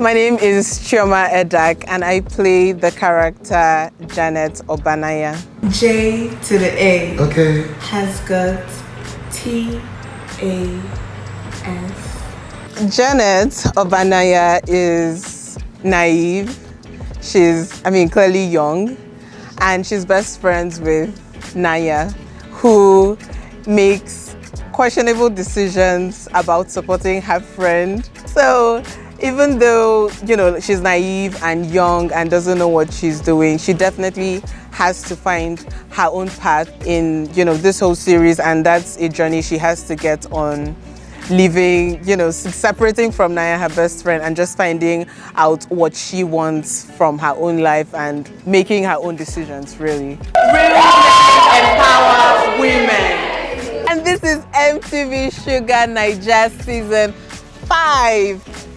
My name is Chioma Edak and I play the character Janet Obanaya. J to the A. Okay. Has got T A S. Janet Obanaya is naive. She's, I mean, clearly young. And she's best friends with Naya, who makes questionable decisions about supporting her friend. So even though, you know, she's naive and young and doesn't know what she's doing, she definitely has to find her own path in, you know, this whole series and that's a journey she has to get on living, you know, separating from Naya, her best friend, and just finding out what she wants from her own life and making her own decisions, really. Real empower women. And this is MTV Shuga Naija Season 5.